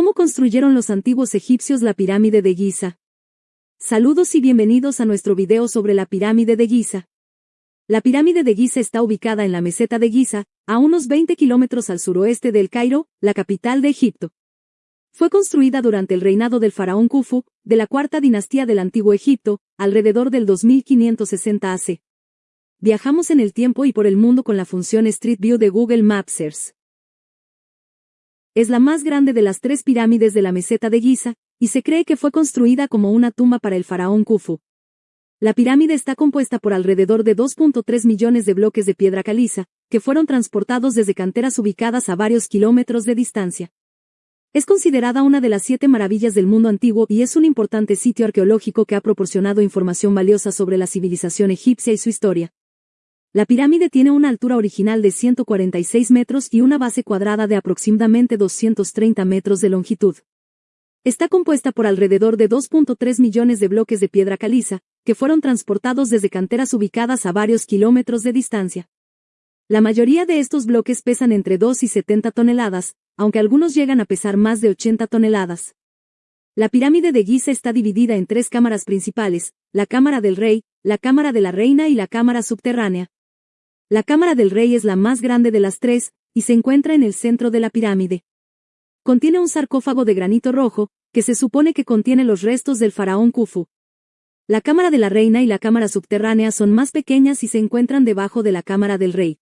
¿Cómo construyeron los antiguos egipcios la pirámide de Giza? Saludos y bienvenidos a nuestro video sobre la pirámide de Giza. La pirámide de Giza está ubicada en la meseta de Giza, a unos 20 kilómetros al suroeste del Cairo, la capital de Egipto. Fue construida durante el reinado del faraón Khufu, de la cuarta dinastía del Antiguo Egipto, alrededor del 2560 AC. Viajamos en el tiempo y por el mundo con la función Street View de Google Maps es la más grande de las tres pirámides de la meseta de Giza, y se cree que fue construida como una tumba para el faraón Khufu. La pirámide está compuesta por alrededor de 2.3 millones de bloques de piedra caliza, que fueron transportados desde canteras ubicadas a varios kilómetros de distancia. Es considerada una de las siete maravillas del mundo antiguo y es un importante sitio arqueológico que ha proporcionado información valiosa sobre la civilización egipcia y su historia. La pirámide tiene una altura original de 146 metros y una base cuadrada de aproximadamente 230 metros de longitud. Está compuesta por alrededor de 2.3 millones de bloques de piedra caliza, que fueron transportados desde canteras ubicadas a varios kilómetros de distancia. La mayoría de estos bloques pesan entre 2 y 70 toneladas, aunque algunos llegan a pesar más de 80 toneladas. La pirámide de Giza está dividida en tres cámaras principales, la cámara del rey, la cámara de la reina y la cámara subterránea, la cámara del rey es la más grande de las tres, y se encuentra en el centro de la pirámide. Contiene un sarcófago de granito rojo, que se supone que contiene los restos del faraón Khufu. La cámara de la reina y la cámara subterránea son más pequeñas y se encuentran debajo de la cámara del rey.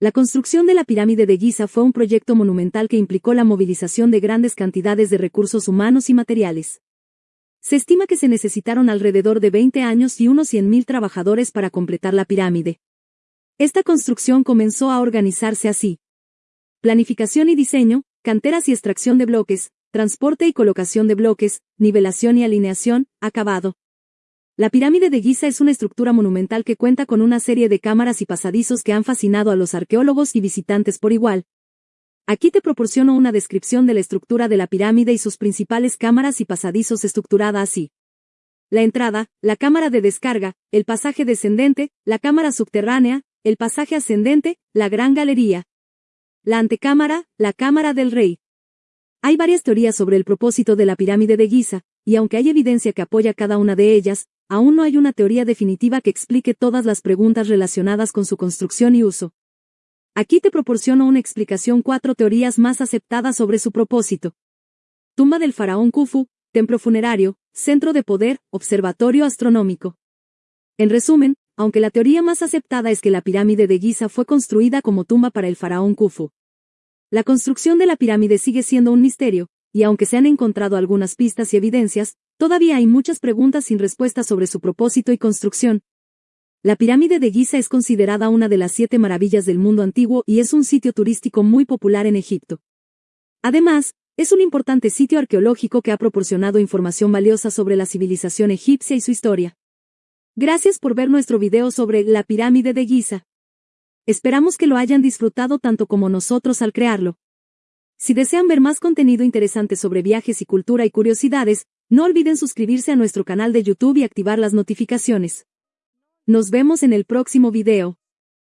La construcción de la pirámide de Giza fue un proyecto monumental que implicó la movilización de grandes cantidades de recursos humanos y materiales. Se estima que se necesitaron alrededor de 20 años y unos 100.000 trabajadores para completar la pirámide. Esta construcción comenzó a organizarse así. Planificación y diseño, canteras y extracción de bloques, transporte y colocación de bloques, nivelación y alineación, acabado. La pirámide de Giza es una estructura monumental que cuenta con una serie de cámaras y pasadizos que han fascinado a los arqueólogos y visitantes por igual. Aquí te proporciono una descripción de la estructura de la pirámide y sus principales cámaras y pasadizos estructurada así. La entrada, la cámara de descarga, el pasaje descendente, la cámara subterránea, el pasaje ascendente, la gran galería. La antecámara, la cámara del rey. Hay varias teorías sobre el propósito de la pirámide de Giza, y aunque hay evidencia que apoya cada una de ellas, aún no hay una teoría definitiva que explique todas las preguntas relacionadas con su construcción y uso. Aquí te proporciono una explicación cuatro teorías más aceptadas sobre su propósito. Tumba del faraón Khufu, templo funerario, centro de poder, observatorio astronómico. En resumen, aunque la teoría más aceptada es que la pirámide de Giza fue construida como tumba para el faraón Khufu. La construcción de la pirámide sigue siendo un misterio, y aunque se han encontrado algunas pistas y evidencias, todavía hay muchas preguntas sin respuesta sobre su propósito y construcción. La pirámide de Giza es considerada una de las siete maravillas del mundo antiguo y es un sitio turístico muy popular en Egipto. Además, es un importante sitio arqueológico que ha proporcionado información valiosa sobre la civilización egipcia y su historia. Gracias por ver nuestro video sobre la pirámide de Giza. Esperamos que lo hayan disfrutado tanto como nosotros al crearlo. Si desean ver más contenido interesante sobre viajes y cultura y curiosidades, no olviden suscribirse a nuestro canal de YouTube y activar las notificaciones. Nos vemos en el próximo video.